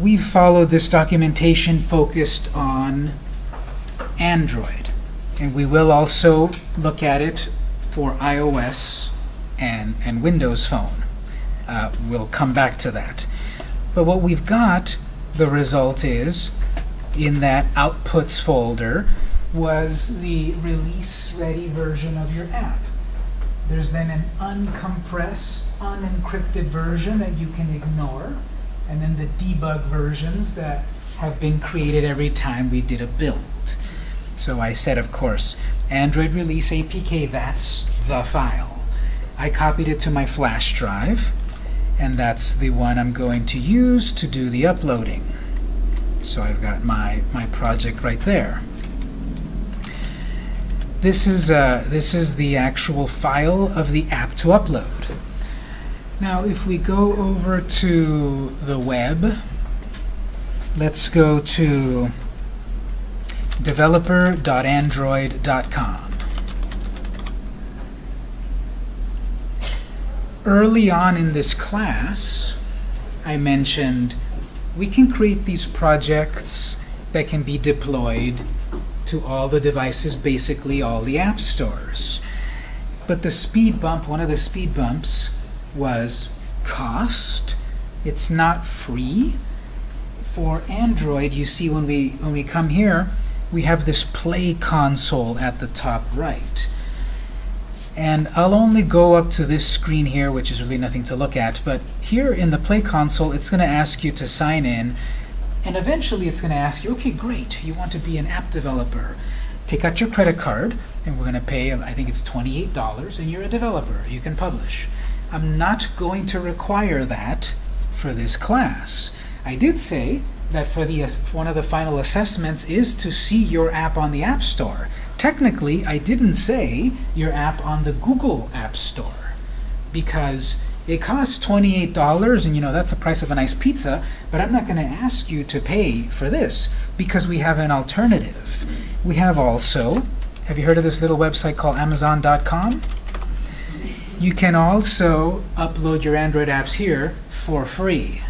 we've followed this documentation focused on Android. And we will also look at it for iOS and, and Windows Phone. Uh, we'll come back to that. But what we've got, the result is, in that outputs folder, was the release-ready version of your app. There's then an uncompressed, unencrypted version that you can ignore, and then the debug versions that have been created every time we did a build. So I said, of course, Android Release APK, that's the file. I copied it to my flash drive, and that's the one I'm going to use to do the uploading. So I've got my, my project right there. This is, uh, this is the actual file of the app to upload. Now, if we go over to the web, let's go to developer.android.com. Early on in this class, I mentioned we can create these projects that can be deployed to all the devices, basically all the app stores. But the speed bump, one of the speed bumps, was cost. It's not free. For Android, you see when we, when we come here, we have this play console at the top right. And I'll only go up to this screen here, which is really nothing to look at. But here in the Play console, it's going to ask you to sign in. And eventually, it's going to ask you, OK, great, you want to be an app developer. Take out your credit card, and we're going to pay, I think it's $28, and you're a developer. You can publish. I'm not going to require that for this class. I did say that for the one of the final assessments is to see your app on the App Store. Technically, I didn't say your app on the Google App Store because it costs $28 and you know that's the price of a nice pizza, but I'm not going to ask you to pay for this because we have an alternative. We have also, have you heard of this little website called Amazon.com? You can also upload your Android apps here for free.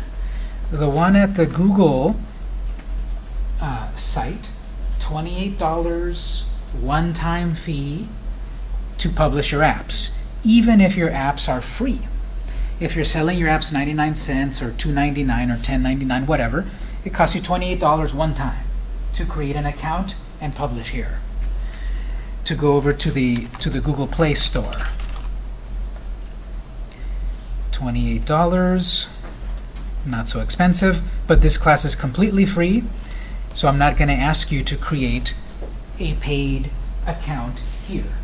The one at the Google uh, site, $28 one-time fee to publish your apps, even if your apps are free. If you're selling your apps 99 cents or 2.99 or 10.99, whatever, it costs you $28 one time to create an account and publish here. To go over to the to the Google Play Store. $28, not so expensive, but this class is completely free, so I'm not going to ask you to create a paid account here.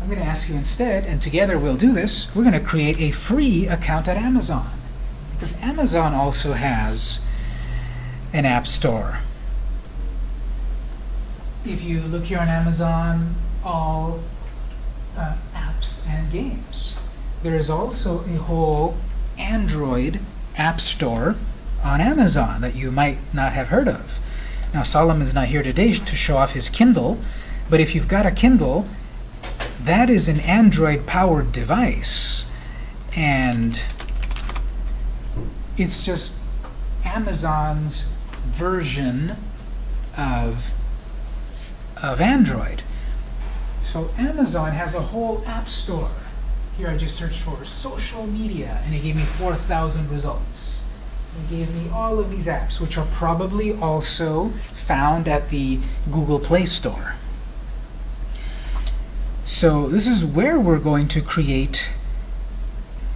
I'm going to ask you instead, and together we'll do this, we're going to create a free account at Amazon. Because Amazon also has an app store. If you look here on Amazon, all uh, apps and games. There is also a whole Android app store on Amazon that you might not have heard of. Now, Solomon's not here today to show off his Kindle, but if you've got a Kindle, that is an Android-powered device. And it's just Amazon's version of, of Android. So Amazon has a whole app store. Here I just searched for social media, and it gave me 4,000 results. It gave me all of these apps, which are probably also found at the Google Play Store. So this is where we're going to create,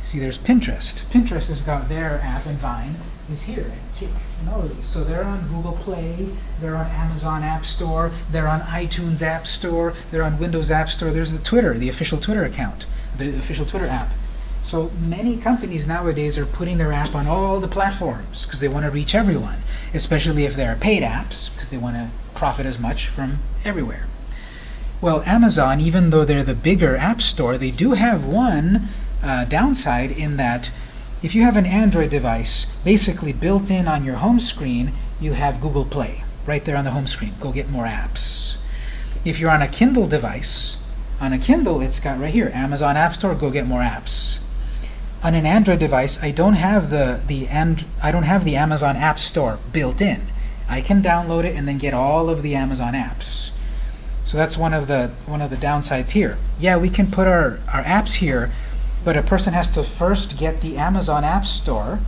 see there's Pinterest. Pinterest has got their app and Vine is here, and all of these. So they're on Google Play, they're on Amazon App Store, they're on iTunes App Store, they're on Windows App Store. There's the Twitter, the official Twitter account, the official Twitter app. So many companies nowadays are putting their app on all the platforms because they want to reach everyone, especially if they're paid apps because they want to profit as much from everywhere. Well, Amazon, even though they're the bigger app store, they do have one uh, downside in that if you have an Android device, basically built in on your home screen, you have Google Play right there on the home screen. Go get more apps. If you're on a Kindle device, on a Kindle, it's got right here, Amazon App Store, go get more apps. on an Android device, I don't have the the and I don't have the Amazon App Store built in. I can download it and then get all of the Amazon apps. So that's one of the one of the downsides here. Yeah, we can put our, our apps here, but a person has to first get the Amazon App Store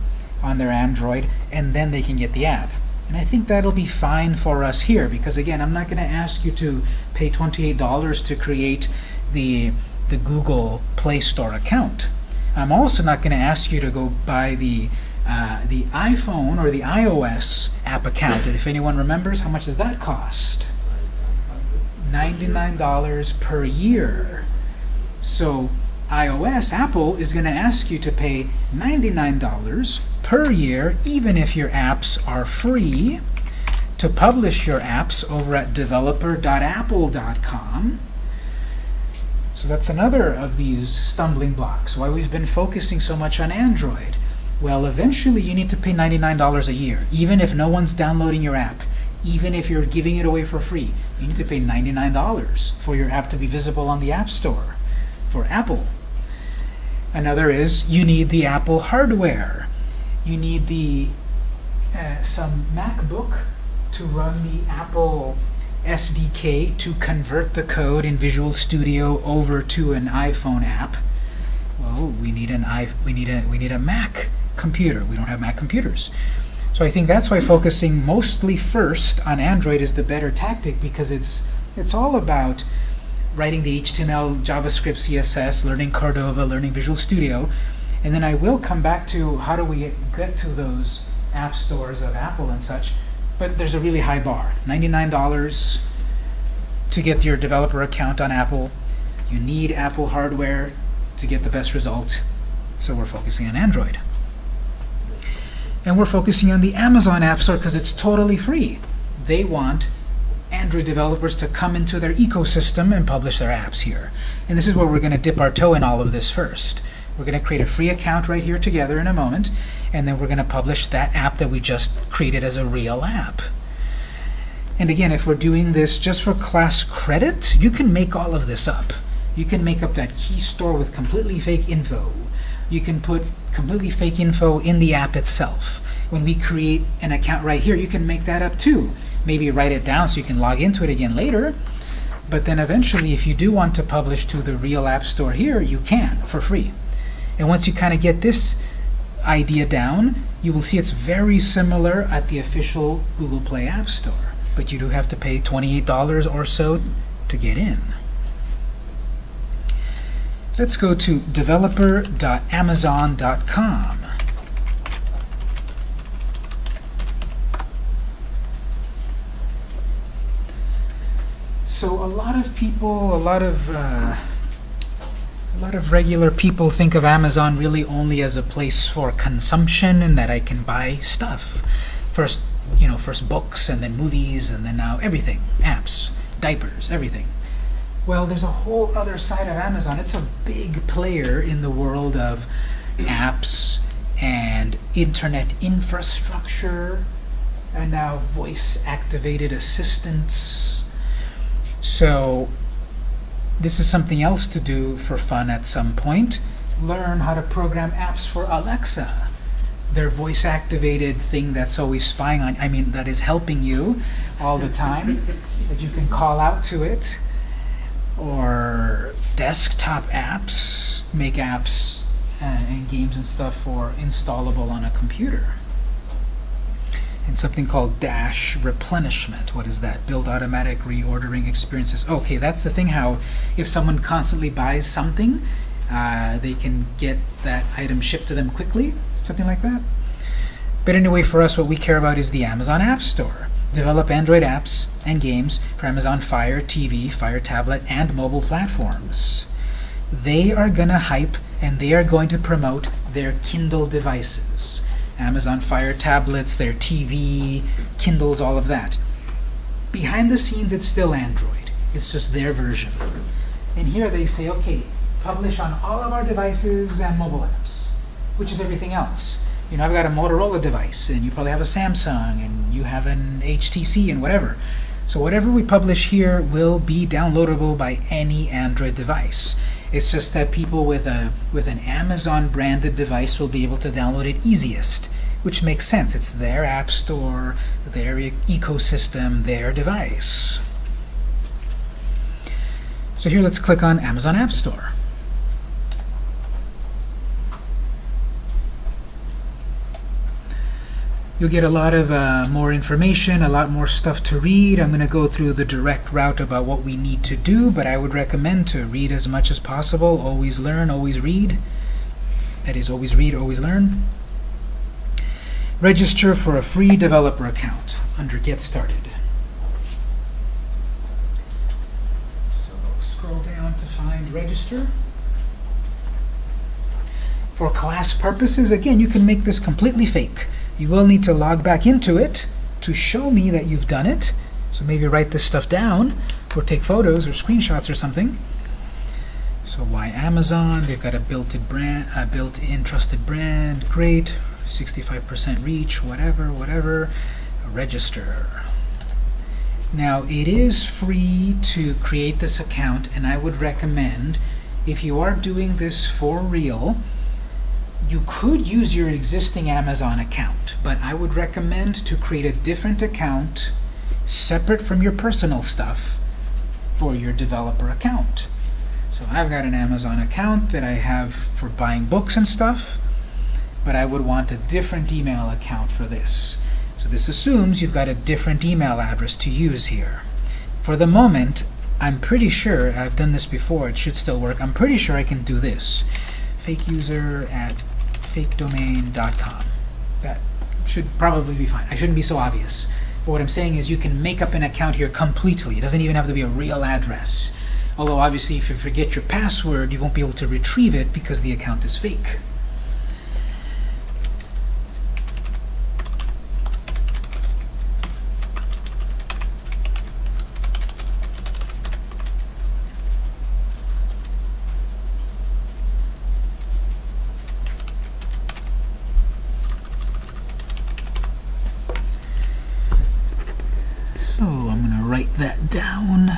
on their Android, and then they can get the app. And I think that'll be fine for us here, because again, I'm not going to ask you to pay $28 to create the, the Google Play Store account. I'm also not going to ask you to go buy the uh, the iPhone or the iOS app account. And if anyone remembers, how much does that cost? $99 per year. So iOS, Apple is going to ask you to pay $99 per year, even if your apps are free, to publish your apps over at developer.apple.com. So that's another of these stumbling blocks, why we've been focusing so much on Android. Well, eventually you need to pay $99 a year, even if no one's downloading your app, even if you're giving it away for free. You need to pay $99 for your app to be visible on the App Store for Apple. Another is you need the Apple hardware. You need the uh, some MacBook to run the Apple SDK to convert the code in Visual Studio over to an iPhone app. Well, we need an i we need a we need a Mac computer. We don't have Mac computers. So I think that's why focusing mostly first on Android is the better tactic because it's it's all about writing the HTML, JavaScript, CSS, learning Cordova, learning Visual Studio, and then I will come back to how do we get to those app stores of Apple and such but there's a really high bar. $99 to get your developer account on Apple. You need Apple hardware to get the best result, so we're focusing on Android. And we're focusing on the Amazon App Store because it's totally free. They want Android developers to come into their ecosystem and publish their apps here. And this is where we're going to dip our toe in all of this first. We're going to create a free account right here together in a moment, and then we're going to publish that app that we just created as a real app. And again, if we're doing this just for class credit, you can make all of this up. You can make up that key store with completely fake info. You can put completely fake info in the app itself. When we create an account right here, you can make that up too. Maybe write it down so you can log into it again later. But then eventually, if you do want to publish to the real app store here, you can for free. And once you kind of get this idea down, you will see it's very similar at the official Google Play App Store. But you do have to pay $28 or so to get in. Let's go to developer.amazon.com. So a lot of people, a lot of uh, a lot of regular people think of Amazon really only as a place for consumption and that I can buy stuff. First, you know, first books and then movies and then now everything, apps, diapers, everything. Well, there's a whole other side of Amazon. It's a big player in the world of apps and internet infrastructure and now voice-activated assistants. So this is something else to do for fun at some point. Learn how to program apps for Alexa. Their voice-activated thing that's always spying on, I mean, that is helping you all the time, that you can call out to it. Or desktop apps, make apps uh, and games and stuff for installable on a computer and something called dash replenishment. What is that? Build automatic reordering experiences. Okay, that's the thing how if someone constantly buys something, uh, they can get that item shipped to them quickly, something like that. But anyway, for us, what we care about is the Amazon App Store. Develop Android apps and games for Amazon Fire TV, Fire Tablet, and mobile platforms. They are going to hype and they are going to promote their Kindle devices. Amazon Fire tablets, their TV, Kindles, all of that. Behind the scenes, it's still Android. It's just their version. And here they say, okay, publish on all of our devices and mobile apps, which is everything else. You know, I've got a Motorola device, and you probably have a Samsung, and you have an HTC, and whatever. So whatever we publish here will be downloadable by any Android device. It's just that people with a with an Amazon branded device will be able to download it easiest, which makes sense. It's their app store, their e ecosystem, their device. So here let's click on Amazon App Store. You'll get a lot of uh, more information, a lot more stuff to read. I'm going to go through the direct route about what we need to do, but I would recommend to read as much as possible. Always learn, always read. That is, always read, always learn. Register for a free developer account under Get Started. So scroll down to find Register. For class purposes, again, you can make this completely fake. You will need to log back into it to show me that you've done it. So maybe write this stuff down or take photos or screenshots or something. So why Amazon? They've got a built-in brand, a built-in trusted brand. Great. 65% reach, whatever, whatever. Register. Now, it is free to create this account, and I would recommend, if you are doing this for real, you could use your existing Amazon account, but I would recommend to create a different account separate from your personal stuff for your developer account. So I've got an Amazon account that I have for buying books and stuff, but I would want a different email account for this. So this assumes you've got a different email address to use here. For the moment, I'm pretty sure, I've done this before, it should still work, I'm pretty sure I can do this. Fake user at fakedomain.com. That should probably be fine. I shouldn't be so obvious. But what I'm saying is you can make up an account here completely. It doesn't even have to be a real address. Although obviously if you forget your password, you won't be able to retrieve it because the account is fake. So I'm going to write that down.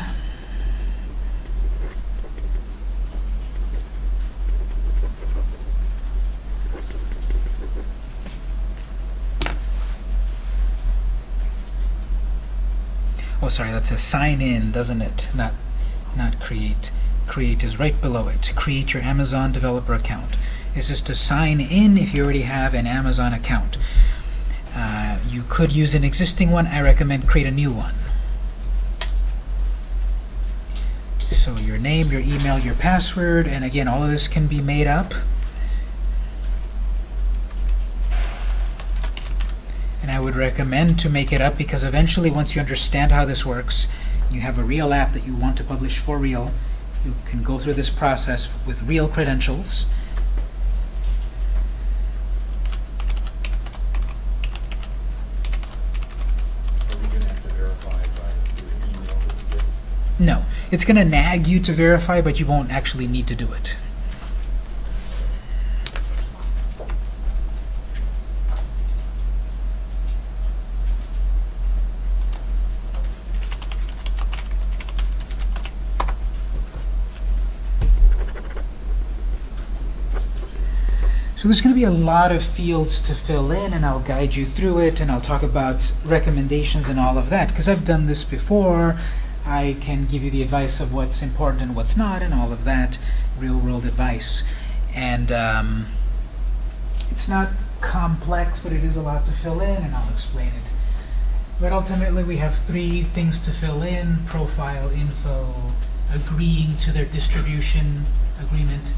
That says sign in, doesn't it? Not, not create. Create is right below it. To create your Amazon developer account. This is to sign in if you already have an Amazon account. Uh, you could use an existing one. I recommend create a new one. So your name, your email, your password, and again, all of this can be made up. Recommend to make it up because eventually, once you understand how this works, you have a real app that you want to publish for real, you can go through this process with real credentials. Are we gonna have to verify by the email that we get? No, it's going to nag you to verify, but you won't actually need to do it. So there's going to be a lot of fields to fill in, and I'll guide you through it, and I'll talk about recommendations and all of that, because I've done this before. I can give you the advice of what's important and what's not, and all of that, real-world advice. And um, it's not complex, but it is a lot to fill in, and I'll explain it. But ultimately, we have three things to fill in, profile, info, agreeing to their distribution agreement,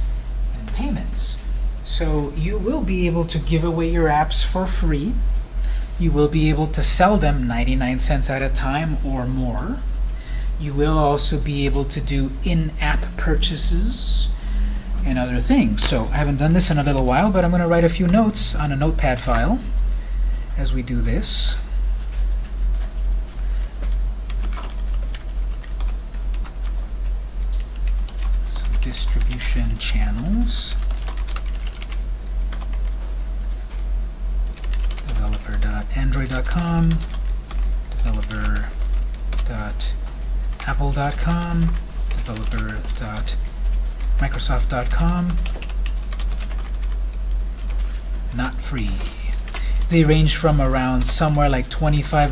and payments. So you will be able to give away your apps for free. You will be able to sell them 99 cents at a time or more. You will also be able to do in-app purchases and other things. So I haven't done this in a little while, but I'm going to write a few notes on a notepad file as we do this. So distribution channels. developer.android.com, developer.apple.com, developer.ios.com, Microsoft.com. Not free. They range from around somewhere like $25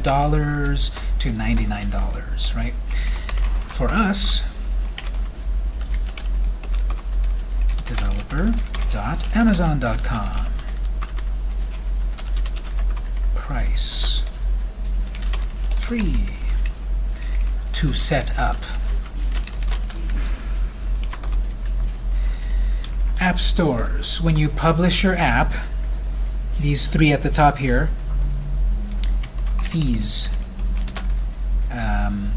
to $99, right? For us, developer.amazon.com. Price. Free. To set up. App stores. When you publish your app, these three at the top here, fees. Um,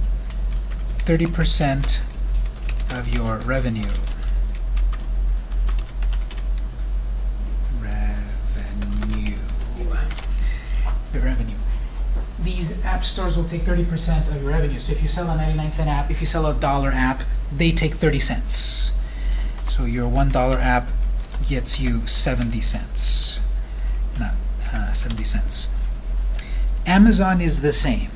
30% of your. Revenue. The revenue. These app stores will take 30% of your revenue. So if you sell a 99 cent app, if you sell a dollar app, they take 30 cents. So your $1 app gets you 70 cents. Not uh, 70 cents. Amazon is the same.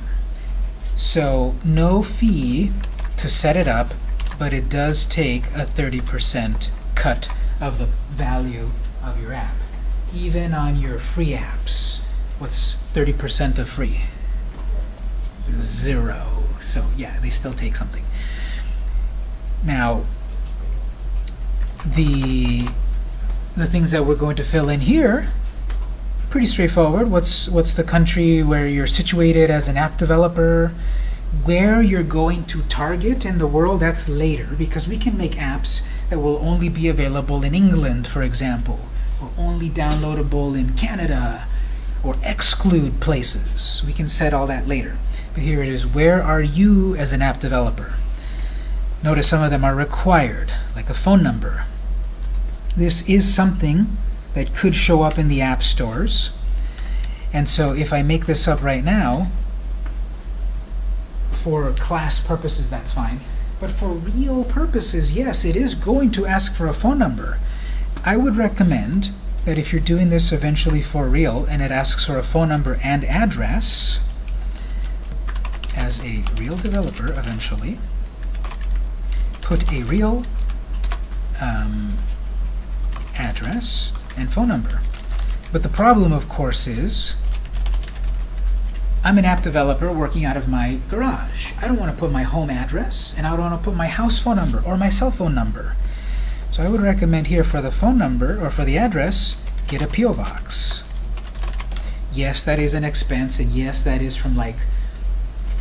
So no fee to set it up, but it does take a 30% cut of the value of your app. Even on your free apps, what's 30% of free? Zero. So yeah, they still take something. Now, the the things that we're going to fill in here, pretty straightforward. What's what's the country where you're situated as an app developer? Where you're going to target in the world, that's later, because we can make apps that will only be available in England, for example, or only downloadable in Canada, or exclude places. We can set all that later. But here it is, where are you as an app developer? Notice some of them are required, like a phone number. This is something that could show up in the app stores. And so if I make this up right now, for class purposes, that's fine. But for real purposes, yes, it is going to ask for a phone number. I would recommend that if you're doing this eventually for real and it asks for a phone number and address, as a real developer eventually, put a real um, address and phone number. But the problem, of course, is I'm an app developer working out of my garage. I don't want to put my home address, and I don't want to put my house phone number or my cell phone number. So I would recommend here for the phone number or for the address, get a P.O. box. Yes, that is an expense, and yes, that is from like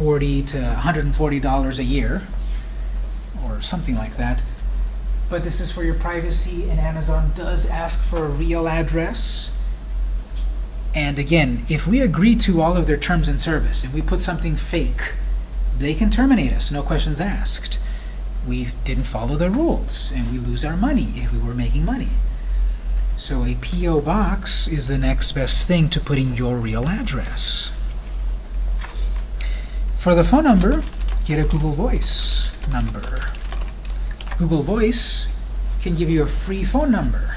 40 to $140 a year, or something like that. But this is for your privacy, and Amazon does ask for a real address. And again, if we agree to all of their terms and service, and we put something fake, they can terminate us, no questions asked. We didn't follow their rules, and we lose our money if we were making money. So a P.O. box is the next best thing to putting your real address. For the phone number, get a Google Voice number. Google Voice can give you a free phone number.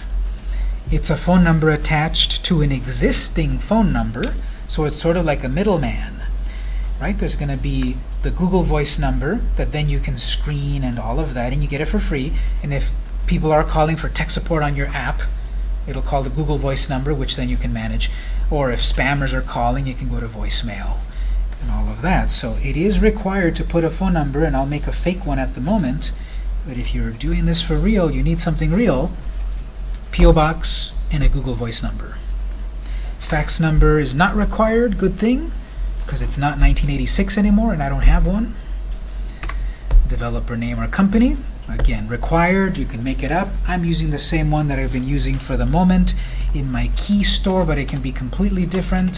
It's a phone number attached to an existing phone number, so it's sort of like a middleman. Right? There's going to be the Google Voice number that then you can screen and all of that, and you get it for free. And if people are calling for tech support on your app, it'll call the Google Voice number, which then you can manage. Or if spammers are calling, you can go to voicemail and all of that. So it is required to put a phone number, and I'll make a fake one at the moment. But if you're doing this for real, you need something real, P.O. Box and a Google Voice number. Fax number is not required, good thing, because it's not 1986 anymore and I don't have one. Developer name or company, again, required, you can make it up. I'm using the same one that I've been using for the moment in my key store, but it can be completely different.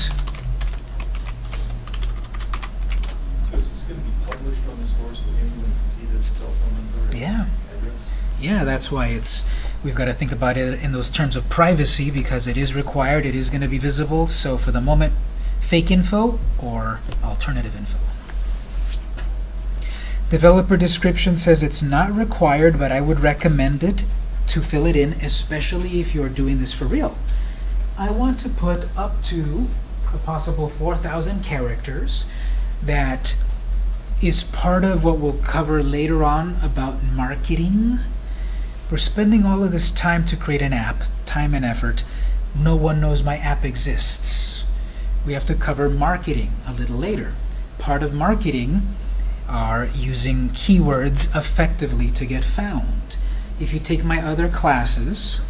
So is this gonna be published on the store so anyone can see this telephone number and Yeah. Yeah, that's why it's we've got to think about it in those terms of privacy because it is required, it is going to be visible. So for the moment, fake info or alternative info. Developer description says it's not required, but I would recommend it to fill it in, especially if you're doing this for real. I want to put up to a possible 4,000 characters that is part of what we'll cover later on about marketing We're spending all of this time to create an app, time and effort. No one knows my app exists. We have to cover marketing a little later. Part of marketing are using keywords effectively to get found. If you take my other classes,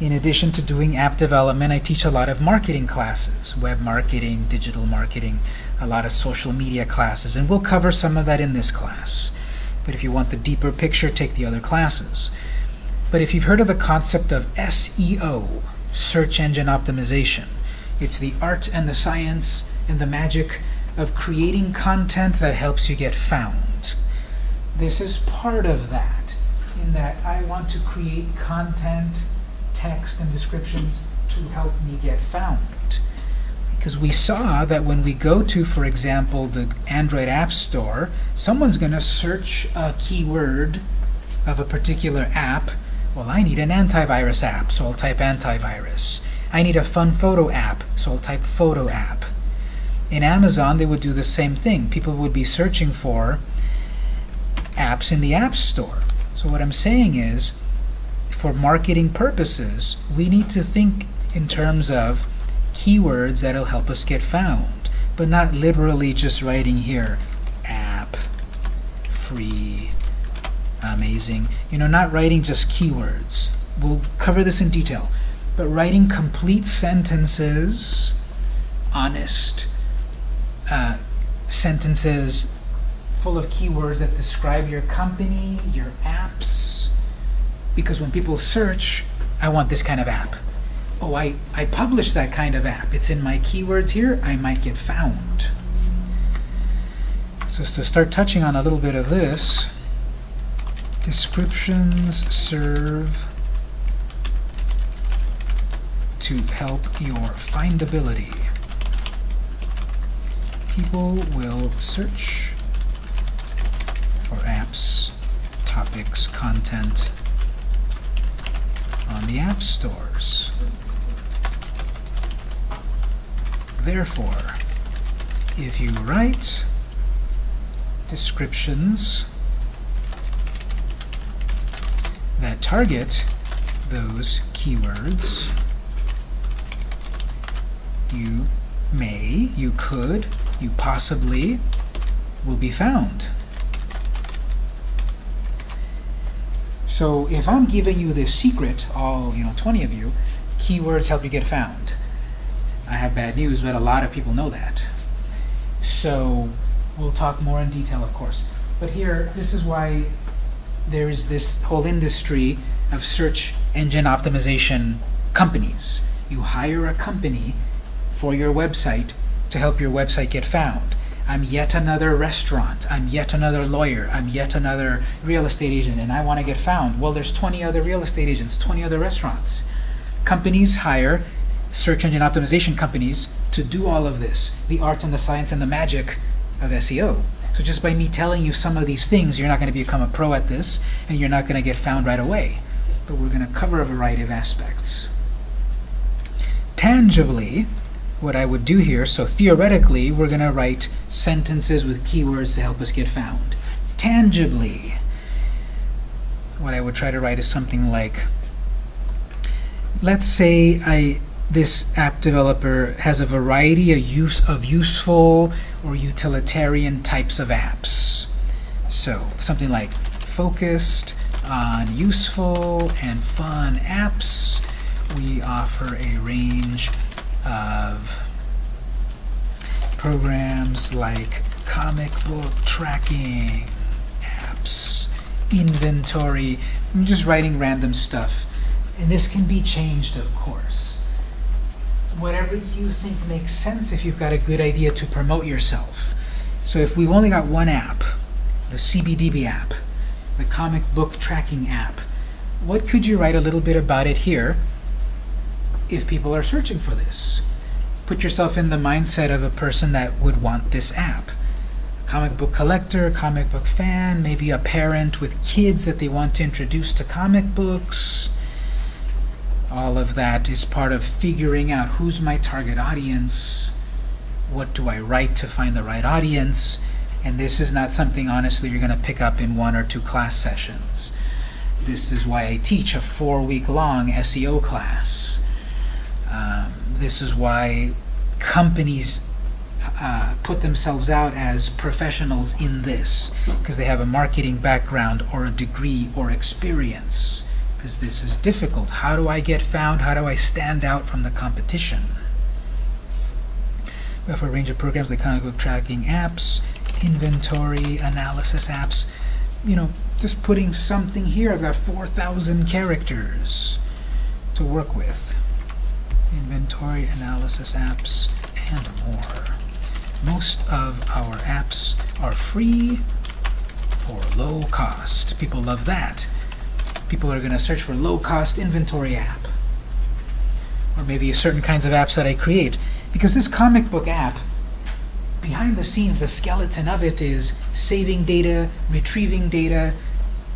in addition to doing app development, I teach a lot of marketing classes, web marketing, digital marketing, a lot of social media classes, and we'll cover some of that in this class. But if you want the deeper picture, take the other classes. But if you've heard of the concept of SEO, search engine optimization, it's the art and the science and the magic of creating content that helps you get found. This is part of that, in that I want to create content, text, and descriptions to help me get found. Because we saw that when we go to, for example, the Android App Store, someone's going to search a keyword of a particular app. Well, I need an antivirus app, so I'll type antivirus. I need a fun photo app, so I'll type photo app. In Amazon, they would do the same thing. People would be searching for apps in the App Store. So what I'm saying is, for marketing purposes, we need to think in terms of keywords that'll help us get found, but not literally just writing here, app, free, amazing. You know, not writing just keywords. We'll cover this in detail. But writing complete sentences, honest uh, sentences full of keywords that describe your company, your apps, because when people search, I want this kind of app. Oh, I, I publish that kind of app. It's in my keywords here, I might get found. So to start touching on a little bit of this, descriptions serve to help your findability. People will search for apps, topics, content on the app stores. Therefore, if you write descriptions that target those keywords, you may, you could, you possibly will be found. So if I'm giving you this secret, all you know, 20 of you, keywords help you get found. I have bad news, but a lot of people know that. So we'll talk more in detail, of course. But here, this is why there is this whole industry of search engine optimization companies. You hire a company for your website to help your website get found. I'm yet another restaurant. I'm yet another lawyer. I'm yet another real estate agent, and I want to get found. Well, there's 20 other real estate agents, 20 other restaurants. Companies hire search engine optimization companies to do all of this, the art and the science and the magic of SEO. So just by me telling you some of these things, you're not going to become a pro at this, and you're not going to get found right away. But we're going to cover a variety of aspects. Tangibly, what I would do here, so theoretically, we're going to write sentences with keywords to help us get found. Tangibly, what I would try to write is something like, let's say I this app developer has a variety of, use, of useful or utilitarian types of apps. So something like focused on useful and fun apps. We offer a range of programs like comic book tracking apps, inventory. I'm just writing random stuff. And this can be changed, of course whatever you think makes sense if you've got a good idea to promote yourself. So if we've only got one app, the CBDB app, the comic book tracking app, what could you write a little bit about it here if people are searching for this? Put yourself in the mindset of a person that would want this app. A comic book collector, comic book fan, maybe a parent with kids that they want to introduce to comic books, all of that is part of figuring out who's my target audience, what do I write to find the right audience, and this is not something, honestly, you're going to pick up in one or two class sessions. This is why I teach a four-week-long SEO class. Um, this is why companies uh, put themselves out as professionals in this, because they have a marketing background or a degree or experience. Because this is difficult. How do I get found? How do I stand out from the competition? We have a range of programs like comic book tracking apps, inventory analysis apps. You know, just putting something here. I've got 4,000 characters to work with. Inventory analysis apps and more. Most of our apps are free or low cost. People love that. People are going to search for low cost inventory app. Or maybe certain kinds of apps that I create. Because this comic book app, behind the scenes, the skeleton of it is saving data, retrieving data,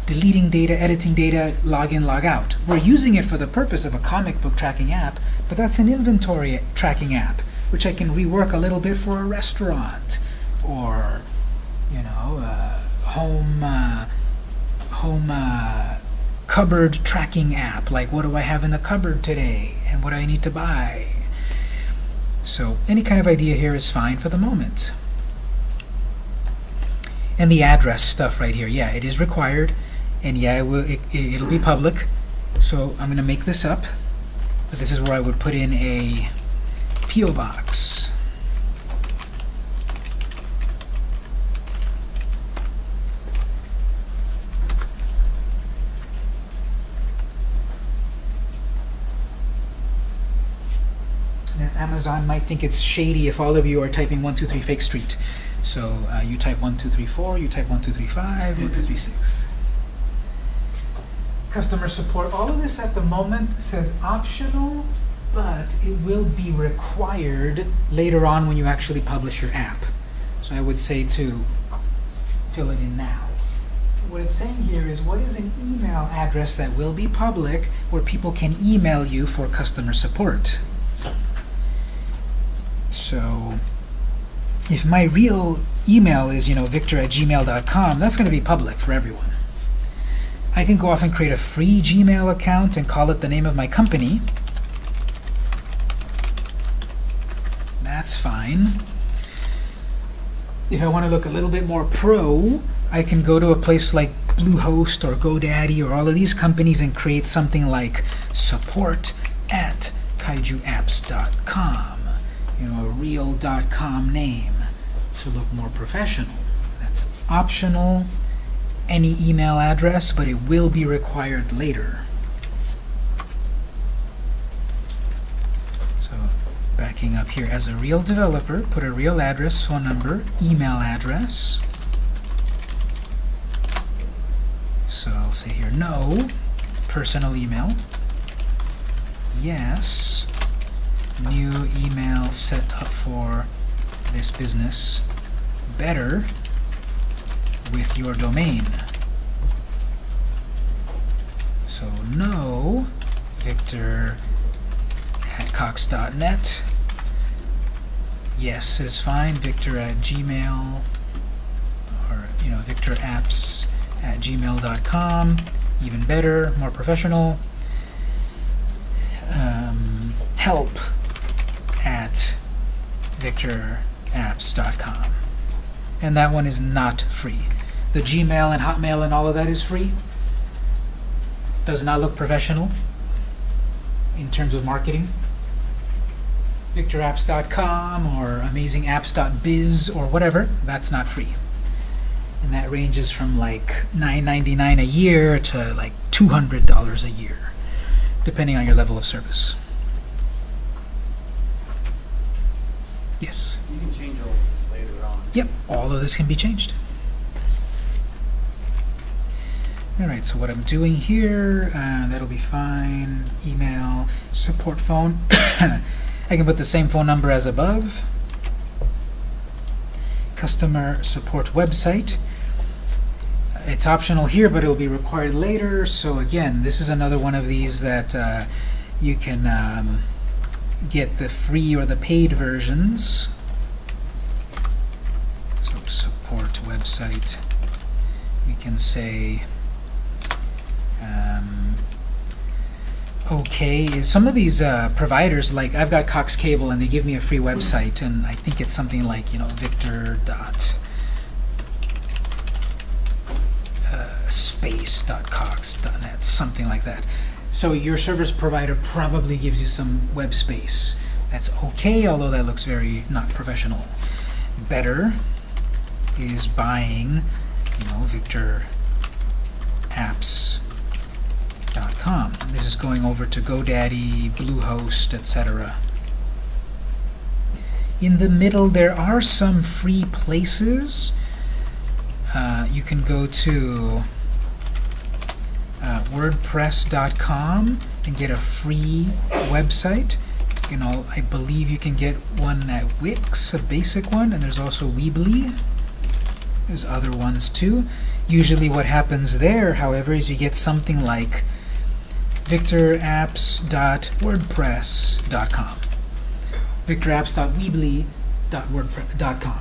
deleting data, editing data, log in, log out. We're using it for the purpose of a comic book tracking app, but that's an inventory tracking app, which I can rework a little bit for a restaurant, or, you know, uh, home, uh, home uh, cupboard tracking app, like what do I have in the cupboard today, and what do I need to buy. So any kind of idea here is fine for the moment. And the address stuff right here, yeah, it is required, and yeah, it will, it, it'll be public. So I'm going to make this up, but this is where I would put in a P.O. box. Now, Amazon might think it's shady if all of you are typing 123 Fake Street. So uh, you type 1234, you type 1235, 1236. Customer support, all of this at the moment says optional, but it will be required later on when you actually publish your app. So I would say to fill it in now. What it's saying here is what is an email address that will be public where people can email you for customer support. So if my real email is, you know, victor at gmail.com, that's going to be public for everyone. I can go off and create a free Gmail account and call it the name of my company. That's fine. If I want to look a little bit more pro, I can go to a place like Bluehost or GoDaddy or all of these companies and create something like support at kaijuapps.com. You know, a real .com name to look more professional. That's optional, any email address, but it will be required later. So backing up here, as a real developer, put a real address, phone number, email address. So I'll say here, no, personal email. Yes, new email set up for this business. Better with your domain. So no, Victor at cox.net. Yes is fine. Victor at Gmail, or you know, Victor apps at gmail.com. Even better, more professional. Um, help victorapps.com. And that one is not free. The Gmail and Hotmail and all of that is free. Does not look professional in terms of marketing. VictorApps.com or AmazingApps.biz or whatever, that's not free. And that ranges from like $9.99 a year to like $200 a year, depending on your level of service. Yes? You can change all of this later on. Yep, all of this can be changed. Alright, so what I'm doing here, uh, that'll be fine. Email, support phone. I can put the same phone number as above. Customer support website. It's optional here, but it will be required later. So again, this is another one of these that uh, you can um, get the free or the paid versions. So support website. We can say Um, okay, some of these uh, providers, like I've got Cox Cable, and they give me a free website, and I think it's something like you know Victor dot uh, space dot cox dot net, something like that. So your service provider probably gives you some web space. That's okay, although that looks very not professional. Better is buying, you know, Victor apps.com. This is going over to GoDaddy, Bluehost, etc. In the middle, there are some free places. Uh, you can go to uh, WordPress.com and get a free website. You know, I believe you can get one at Wix, a basic one, and there's also Weebly. There's other ones too. Usually what happens there, however, is you get something like victorapps.wordpress.com victorapps.weebly.wordpress.com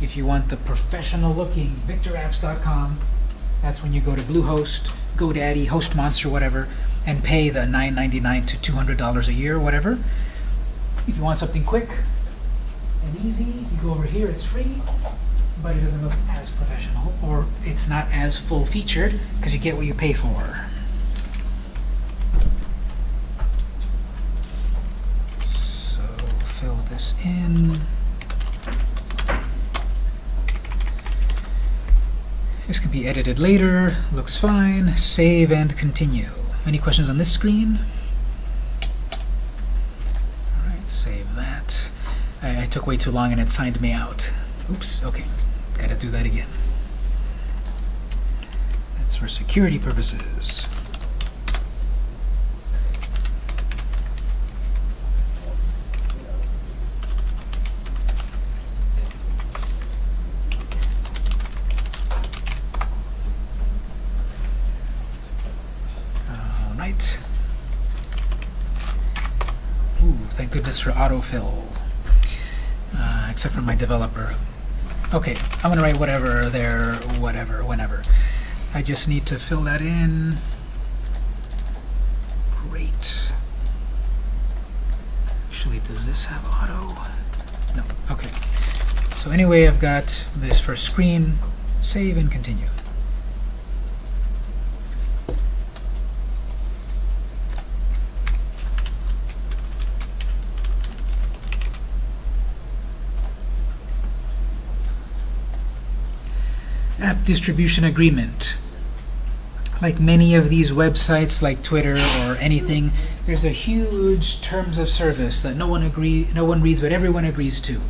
If you want the professional looking victorapps.com, that's when you go to Bluehost, GoDaddy, HostMonster, whatever, and pay the $9.99 to $200 a year, whatever. If you want something quick and easy, you go over here, it's free but it doesn't look as professional, or it's not as full-featured, because you get what you pay for. So fill this in. This can be edited later, looks fine, save and continue. Any questions on this screen? Alright, save that. I, I took way too long and it signed me out. Oops, okay. Gotta do that again. That's for security purposes. Autofill. Uh, except for my developer. Okay, I'm gonna write whatever there, whatever, whenever. I just need to fill that in. Great. Actually, does this have auto? No, okay. So anyway, I've got this first screen. Save and continue. app distribution agreement. Like many of these websites, like Twitter or anything, there's a huge terms of service that no one agree, no one reads, but everyone agrees to.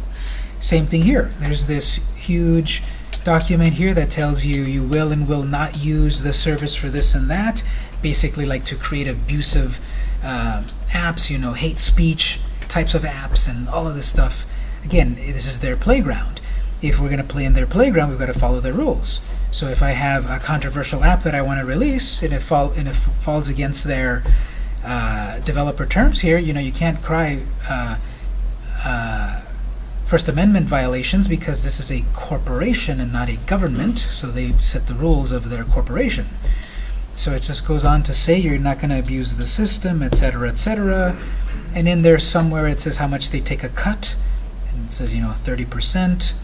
Same thing here. There's this huge document here that tells you you will and will not use the service for this and that. Basically, like to create abusive uh, apps, you know, hate speech types of apps, and all of this stuff. Again, this is their playground if we're going to play in their playground, we've got to follow their rules. So if I have a controversial app that I want to release, and it, fall, and it falls against their uh, developer terms here, you know, you can't cry uh, uh, First Amendment violations because this is a corporation and not a government, so they set the rules of their corporation. So it just goes on to say you're not going to abuse the system, etc., etc. And in there somewhere it says how much they take a cut, and it says, you know, 30%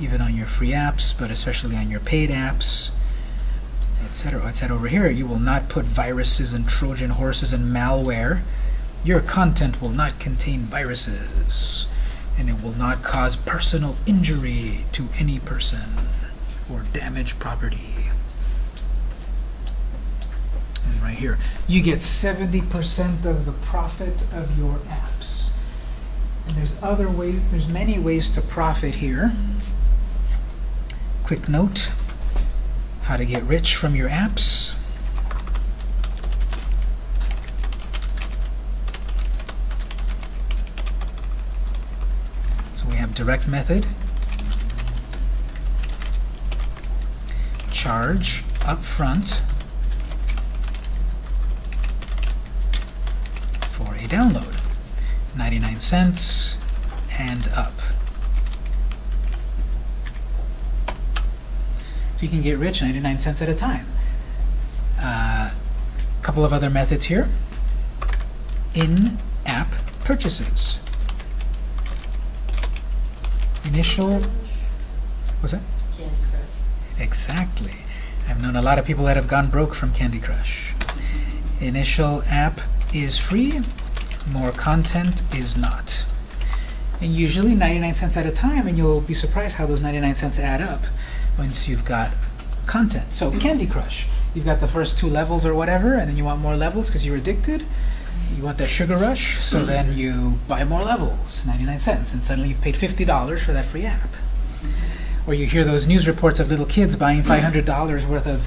even on your free apps, but especially on your paid apps, etc. Said over here, you will not put viruses and Trojan horses and malware. Your content will not contain viruses, and it will not cause personal injury to any person or damage property. And right here, you get 70% of the profit of your apps. And there's other ways, there's many ways to profit here. Quick note, how to get rich from your apps. So we have direct method, charge up front for a download, 99 cents and up. You can get rich 99 cents at a time. Uh, couple of other methods here. In-app purchases. Initial, what's that? Candy Crush. Exactly. I've known a lot of people that have gone broke from Candy Crush. Initial app is free, more content is not. And usually 99 cents at a time, and you'll be surprised how those 99 cents add up once you've got content. So Candy Crush, you've got the first two levels or whatever, and then you want more levels because you're addicted. You want that sugar rush, so then mm-hmm. you buy more levels, 99 cents, and suddenly you've paid $50 for that free app. Or you hear those news reports of little kids buying mm. $500 worth of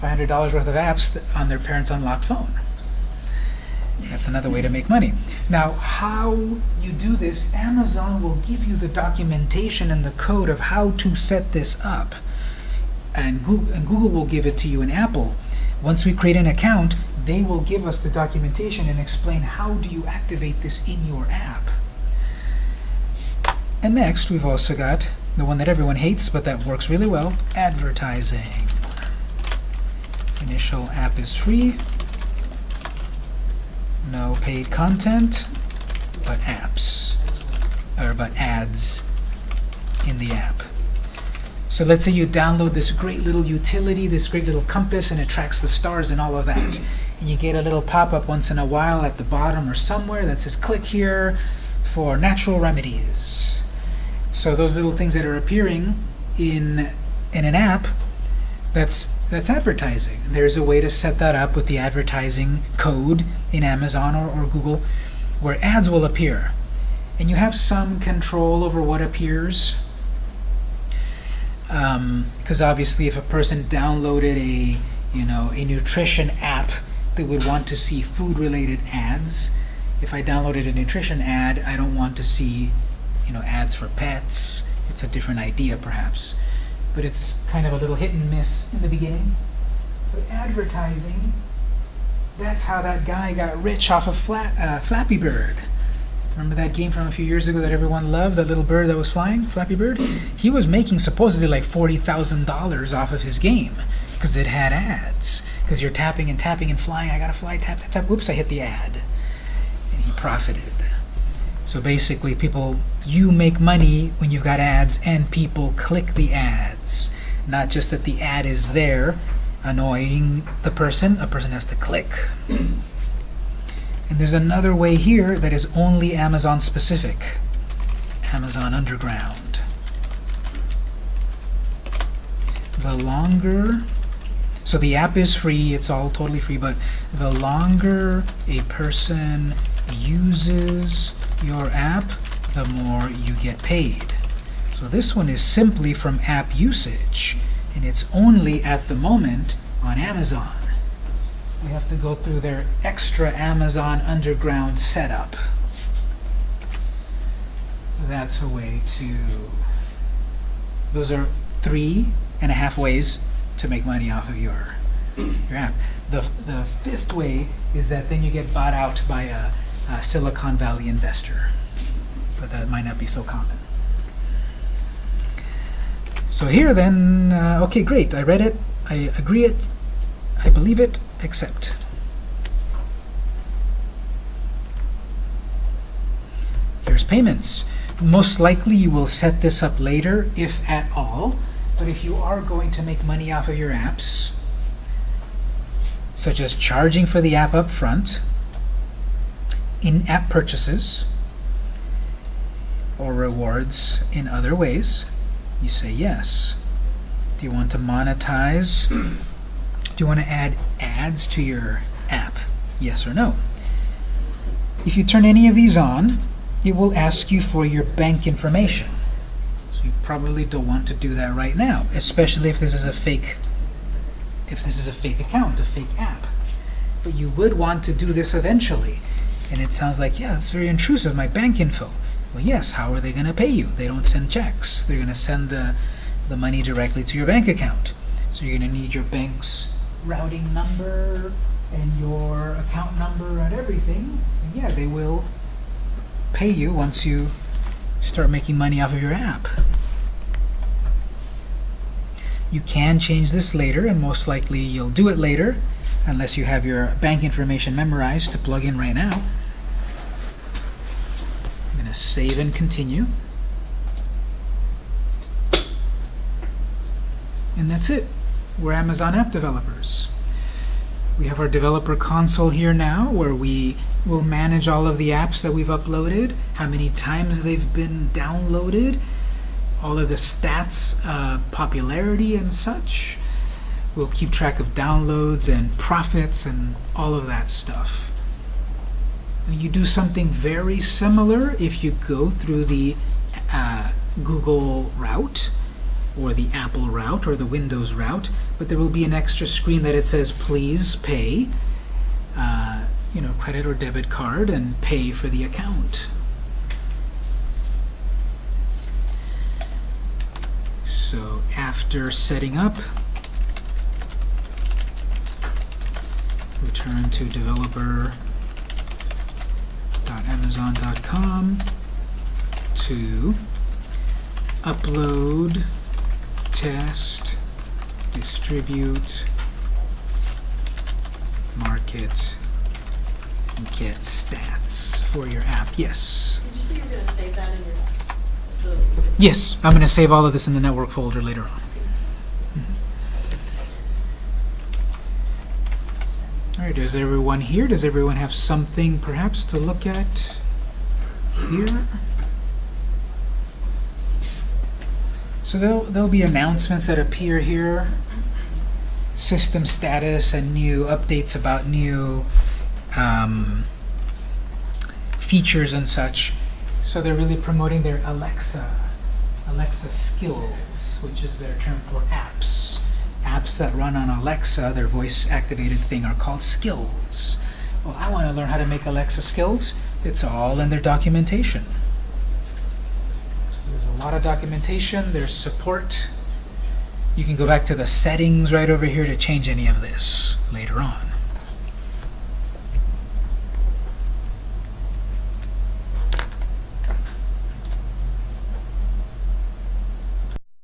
$500 worth of apps on their parents' unlocked phone. That's another way to make money. Now, how you do this, Amazon will give you the documentation and the code of how to set this up. And Google, and Google will give it to you in Apple. Once we create an account, they will give us the documentation and explain how do you activate this in your app. And next, we've also got the one that everyone hates, but that works really well, advertising. Initial app is free. No paid content, but apps, or but ads in the app. So let's say you download this great little utility, this great little compass, and it tracks the stars and all of that. And you get a little pop-up once in a while at the bottom or somewhere that says click here for natural remedies. So those little things that are appearing in in an app, that's that's advertising. There's a way to set that up with the advertising code in Amazon or, or Google where ads will appear. And you have some control over what appears. Um, because obviously if a person downloaded a you know a nutrition app they would want to see food related ads. If I downloaded a nutrition ad, I don't want to see you know ads for pets. It's a different idea perhaps but it's kind of a little hit and miss in the beginning. But advertising, that's how that guy got rich off of Flat, uh, Flappy Bird. Remember that game from a few years ago that everyone loved, that little bird that was flying, Flappy Bird? He was making supposedly like $40,000 off of his game because it had ads. Because you're tapping and tapping and flying, I gotta fly, tap, tap, tap, oops, I hit the ad. And he profited. So basically, people, you make money when you've got ads, and people click the ads. Not just that the ad is there, annoying the person, a person has to click. And there's another way here that is only Amazon specific. Amazon Underground. The longer, so the app is free, it's all totally free, but the longer a person uses your app, the more you get paid. So this one is simply from app usage, and it's only at the moment on Amazon. We have to go through their extra Amazon Underground setup. That's a way to... Those are three and a half ways to make money off of your, your app. The, the fifth way is that then you get bought out by a uh, Silicon Valley investor, but that might not be so common. So here then, uh, okay, great. I read it, I agree it, I believe it, accept. Here's payments. Most likely you will set this up later, if at all, but if you are going to make money off of your apps, such as charging for the app up front, in-app purchases or rewards in other ways, you say yes. Do you want to monetize? Do you want to add ads to your app? Yes or no? If you turn any of these on, it will ask you for your bank information. So you probably don't want to do that right now, especially if this is a fake if this is a fake account, a fake app. But you would want to do this eventually. And it sounds like, yeah, it's very intrusive, my bank info. Well, yes, how are they going to pay you? They don't send checks. They're going to send the, the money directly to your bank account. So you're going to need your bank's routing number and your account number and everything. And yeah, they will pay you once you start making money off of your app. You can change this later, and most likely you'll do it later. unless you have your bank information memorized to plug in right now. Save and continue. And that's it. We're Amazon app developers. We have our developer console here now where we will manage all of the apps that we've uploaded, how many times they've been downloaded, all of the stats, uh, popularity and such. We'll keep track of downloads and profits and all of that stuff. You do something very similar if you go through the uh, Google route or the Apple route or the Windows route, but there will be an extra screen that it says please pay, uh, you know, credit or debit card and pay for the account. So after setting up, return to developer.amazon.com to upload, test, distribute, market, and get stats for your app. Yes. Did you say you were gonna save that in your, so that we could Yes, I'm going to save all of this in the network folder later on. All right, is everyone here? Does everyone have something perhaps to look at here? So there'll, there'll be announcements that appear here. System status and new updates about new um, features and such. So they're really promoting their Alexa, Alexa skills, which is their term for apps. Apps that run on Alexa, their voice-activated thing, are called skills. Well, I want to learn how to make Alexa skills. It's all in their documentation. There's a lot of documentation. There's support. You can go back to the settings right over here to change any of this later on.